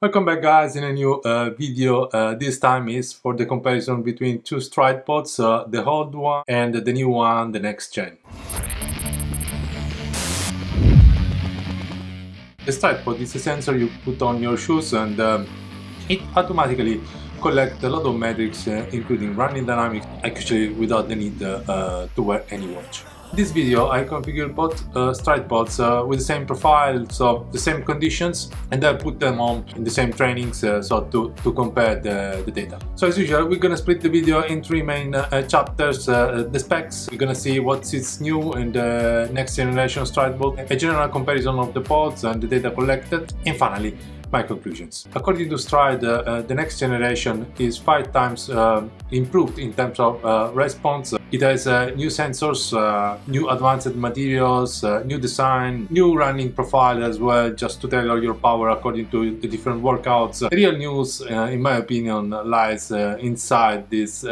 Welcome back guys in a new uh, video. Uh, this time is for the comparison between two Stryd pods, uh, the old one and the new one, the next gen. The Stryd pod is a sensor you put on your shoes and um, it automatically collects a lot of metrics uh, including running dynamics actually without the need uh, uh, to wear any watch this video I configured both uh, Stryd pods uh, with the same profile, so the same conditions and I put them on in the same trainings uh, so to, to compare the, the data. So as usual we're gonna split the video in three main uh, chapters, uh, the specs, we're gonna see what is new in the next generation Stryd pod, a general comparison of the pods and the data collected and finally my conclusions. According to Stryd, uh, uh, the next generation is five times uh, improved in terms of uh, response. It has uh, new sensors, uh, new advanced materials, new design, new running profile as well, just to tailor your power according to the different workouts. The real news, in my opinion, lies inside this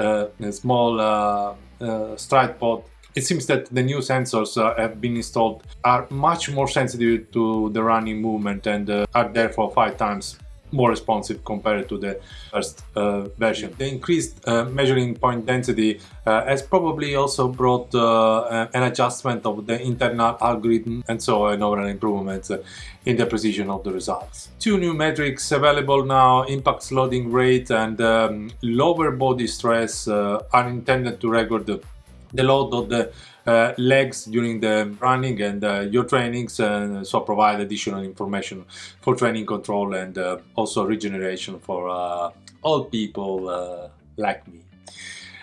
small Stryd pod it seems that the new sensors uh, have been installed are much more sensitive to the running movement and uh, are therefore five times more responsive compared to the first uh, version. The increased uh, measuring point density uh, has probably also brought uh, an adjustment of the internal algorithm and so an overall improvement in the precision of the results. Two new metrics available now, impact loading rate and um, lower body stress are intended to record the the load of the uh, legs during the running and uh, your trainings and uh, so provide additional information for training control and uh, also regeneration for uh, all people uh, like me.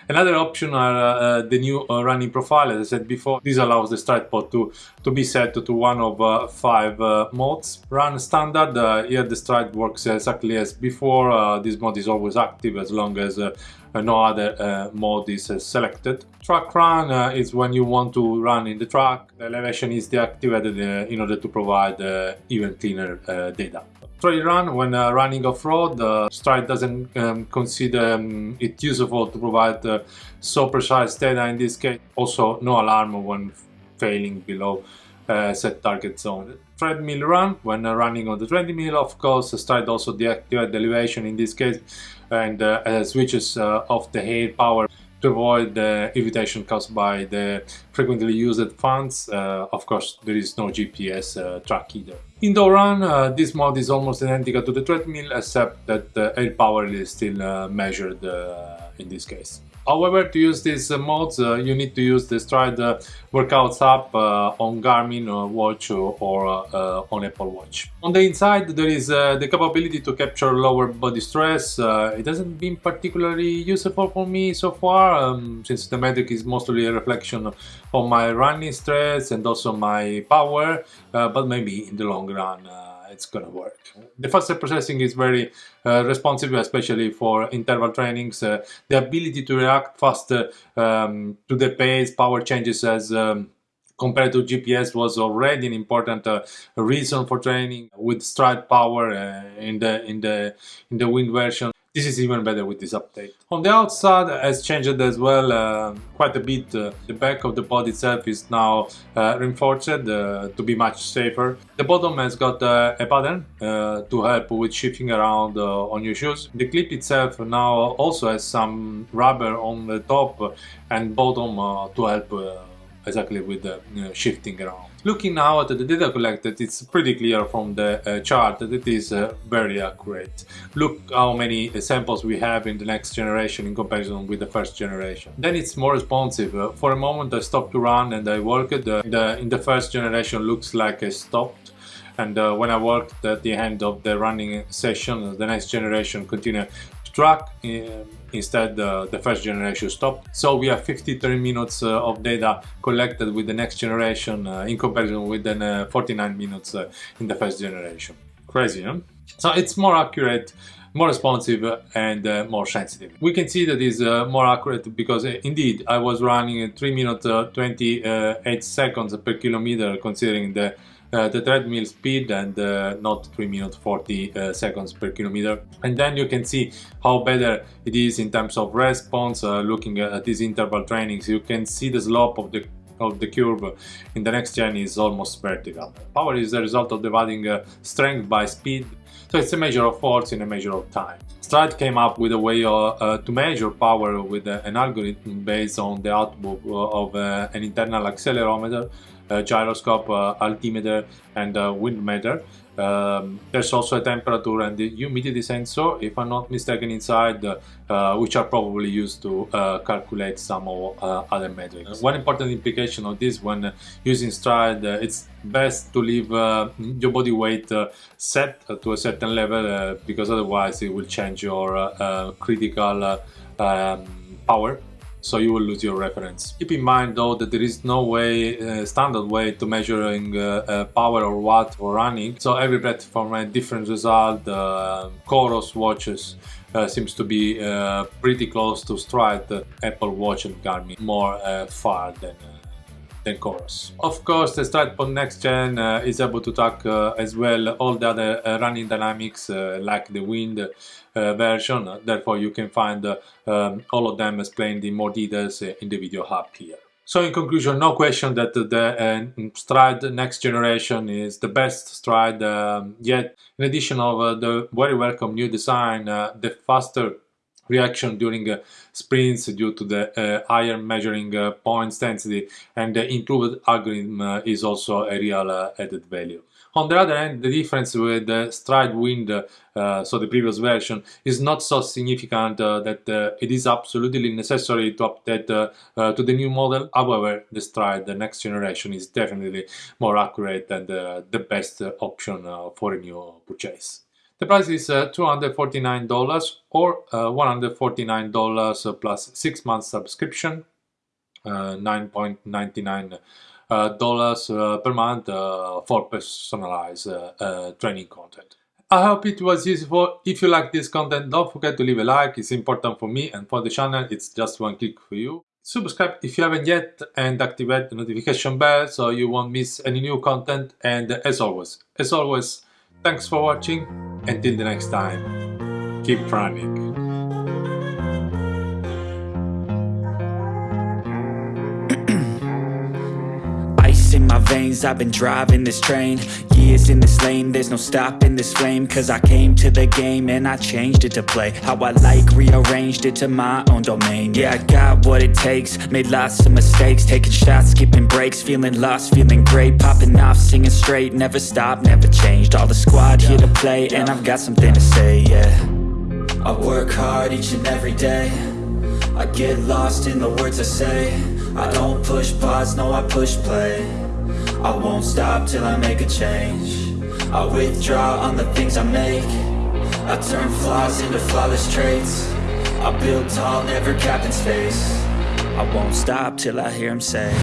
Another option are uh, the new uh, running profile, as I said before. This allows the Stryd pod to, to be set to one of uh, five modes. Run standard, here the Stryd works exactly as before. this mode is always active as long as no other uh, mode is uh, selected. Track run uh, is when you want to run in the track. The elevation is deactivated in order to provide even cleaner data trail run when uh, running off-road uh, Stryd doesn't um, consider um, it useful to provide uh, so precise data in this case also no alarm when failing below set target zone treadmill run when running on the treadmill of course Stryd also deactivate the elevation in this case and uh, switches uh, off the air power to avoid the irritation caused by the frequently used fans. Uh, of course, there is no GPS uh, track either. Indoor run, uh, this mode is almost identical to the treadmill, except that the air power is still uh, measured in this case. However, to use these uh, modes, uh, you need to use the Stryd uh, Workouts app uh, on Garmin watch or, uh, on Apple Watch. On the inside, there is uh, the capability to capture lower body stress. it hasn't been particularly useful for me so far, um, since the metric is mostly a reflection of my running stress and also my power, but maybe in the long run it's gonna work. The faster processing is very uh, responsive, especially for interval trainings. Uh, the ability to react faster um, to the pace, power changes as um, compared to GPS was already an important uh, reason for training with Stryd power uh, in the in the in the wind version this is even better with this update. On the outside has changed as well uh, quite a bit. Uh, the back of the pod itself is now uh, reinforced uh, to be much safer. The bottom has got uh, a pattern uh, to help with shifting around on your shoes. The clip itself now also has some rubber on the top and bottom to help exactly with the shifting around. Looking now at the data collected, it's pretty clear from the uh, chart that it is uh, very accurate. Look how many uh, samples we have in the next generation in comparison with the first generation. Then it's more responsive. For a moment I stopped to run and I worked. The, in the first generation looks like I stopped and uh, when I worked at the end of the running session, the next generation continued track. Um, instead uh, the first generation stopped. So we have 53 minutes uh, of data collected with the next generation uh, in comparison with the 49 minutes in the first generation. Crazy, huh? So it's more accurate more responsive and uh, more sensitive. We can see that is uh, more accurate because uh, indeed I was running 3 minutes 28 seconds per kilometer considering the the treadmill speed and uh, not 3 minutes 40 uh, seconds per kilometer and then you can see how better it is in terms of response uh, looking at these interval trainings you can see the slope of the of the curve in the next gen is almost vertical. Power is the result of dividing uh, strength by speed So it's a measure of force in a measure of time. Stryd came up with a way uh, to measure power with uh, an algorithm based on the output of uh, an internal accelerometer, gyroscope, altimeter and wind meter. Um, there's also a temperature and the humidity sensor, if I'm not mistaken, inside, uh, which are probably used to uh, calculate some of uh, other metrics. One important implication of this when using Stryd, uh, it's best to leave uh, your body weight uh, set to a certain level because otherwise it will change your critical um, power so you will lose your reference. Keep in mind though that there is no way, uh, standard way to measuring uh, uh, power or watt for running, so every platform has different result. Uh, Coros watches uh, seems to be uh, pretty close to Stryd, the Apple Watch and Garmin more uh, far than than. Of course, the StrydPod Next Gen uh, is able to track uh, as well all the other uh, running dynamics like the wind version, therefore you can find um, all of them explained in more details in the video hub here. So in conclusion, no question that the uh, Stryd next generation is the best Stryd um, yet. In addition of uh, the very welcome new design, uh, the faster reaction during uh, sprints due to the uh, higher measuring uh, points density and the improved algorithm uh, is also a real uh, added value. On the other hand, the difference with the Stryd Wind, uh, so the previous version, is not so significant that it is absolutely necessary to update to the new model. However, the Stryd, the next generation, is definitely more accurate and the best option for a new purchase. The price is uh, $249 or uh, $149 plus 6 months subscription, uh, 9.99 uh, dollars per month for personalized training content. I hope it was useful. If you like this content, don't forget to leave a like. It's important for me and for the channel. It's just one click for you. Subscribe if you haven't yet and activate the notification bell so you won't miss any new content. And as always, as always, thanks for watching until the next time, keep running. Veins I've been driving this train. Years in this lane. There's no stopping this flame. Cause I came to the game And I changed it to play How I like Rearranged it to my own domain. Yeah, I got what it takes. Made lots of mistakes. Taking shots, skipping breaks. Feeling lost, feeling great. Popping off, singing straight. Never stopped, never changed. All the squad here to play And I've got something to say, yeah. I work hard each and every day. I get lost in the words I say I don't push pause, no I push play. I won't stop till I make a change. I withdraw on the things I make. I turn flaws into flawless traits. I build tall, never capped in space. I won't stop till I hear him say